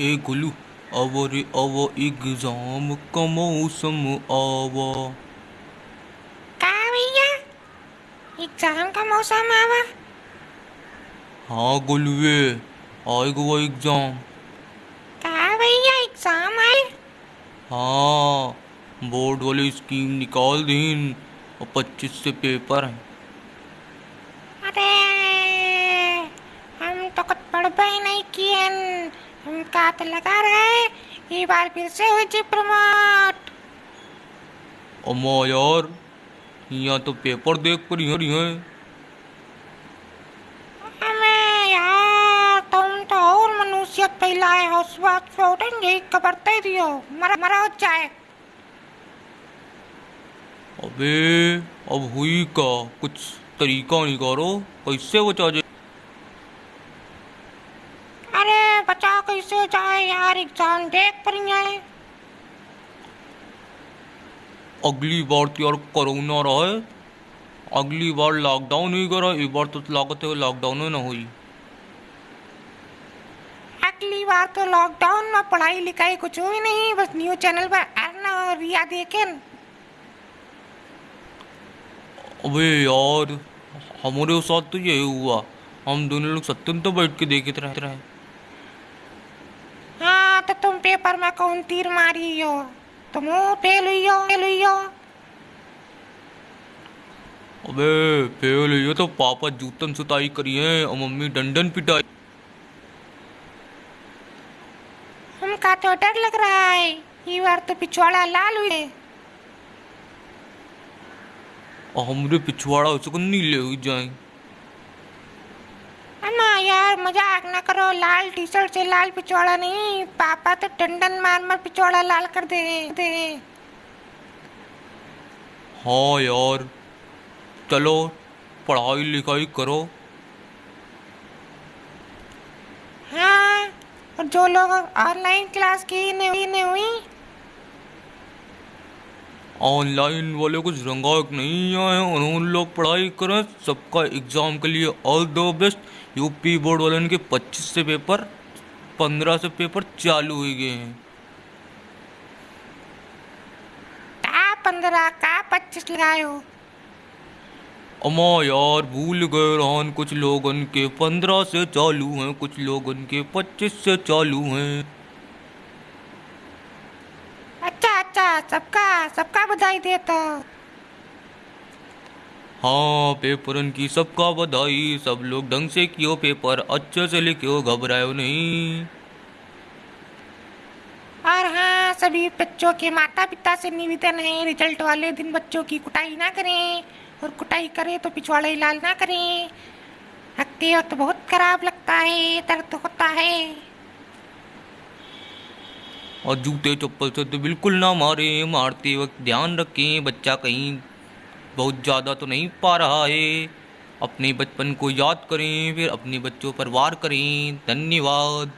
ए गोलू आवा रे आवा एग्ज़ाम का मौसम आवा। का भैया? एग्ज़ाम का मौसम आवा। हाँ गोलुए आएगा वो एग्ज़ाम। का भैया एग्ज़ाम आए? हाँ बोर्ड वाली स्कीम निकाल दीन और पच्चीस से पेपर हैं। अरे हम तो कुछ पढ़ ही नहीं किए हम का तो लगा रहे ये बार फिर से हुई जी प्रमोट अम्मा यार यहाँ तो पेपर देख कर ही हैं। तुम तो और मनुष्यत फैलाए हो स्वाद छोड़ेंगे कबरते दियो। मरा मरा हो जाए। अबे अब हुई का? कुछ तरीका निकालो कैसे बचा जाए अरे बचा कैसे जाए यार एग्ज़ाम? देख पर है अगली बार तो यार कोरोना रहा अगली बार लॉकडाउन ही करा एक बार तो लागत है लॉकडाउन ही ना हुई। अगली बार तो लॉकडाउन में पढ़ाई लिखाई कुछ हुई नहीं बस न्यूज़ चैनल पर अर्ना और रिया देखें। अबे यार हमारे साथ तो यही हुआ। हम दोनों लोग सत्यम तो बैठ के देखते रहते रहे पेपर में कौन तीर मारी हो तुम फेल हुई हो फेल हुई हो अबे फेल ये तो पापा जूतन सुताई करी है और मम्मी डंडन पिटाई। हमका तो डर लग रहा है ये बार तो पिछवाड़ा लाल और हमरे पिछवाड़ा उसको नीले हुई जाए। यार मज़ाक ना करो लाल टी शर्ट से लाल पिछवाड़ा नहीं पापा तो डंडन मार मार पिछवाड़ा लाल कर दे दे। हाँ यार चलो पढ़ाई लिखाई करो। हाँ और जो लोग ऑनलाइन क्लास की नहीं हुई ऑनलाइन वाले कुछ रंगाक नहीं आए उन्होंने लोग पढ़ाई करें सबका एग्ज़ाम के लिए all the best. UP board वाले के 25 से पेपर 15 से पेपर चालू हो गए हैं। का पंद्रह का पच्चीस लगाए हो? अम्मा यार भूल गए रहन कुछ लोगन के 15 से चालू हैं कुछ लोगन के 25 से चालू हैं। अच्छा अच्छा सबका सबका बधाई देता। हाँ पेपरन की सबका बधाई। सब लोग ढंग से कियो पेपर अच्छे से लिखियो घबरायो नहीं। और हाँ सभी बच्चों के माता पिता से निवेदन है रिज़ल्ट वाले दिन बच्चों की कुटाई ना करें। और कुटाई करें तो पिछवाड़े लाल ना करें। हकते हो तो बहुत खराब लगता है दर्द होता है। और जूते चप्पल से तो बिल्कुल ना मारें, मारते वक्त ध्यान रखें, बच्चा कहीं बहुत ज़्यादा तो नहीं पा रहा है। अपने बचपन को याद करें, फिर अपने बच्चों पर वार करें। धन्यवाद।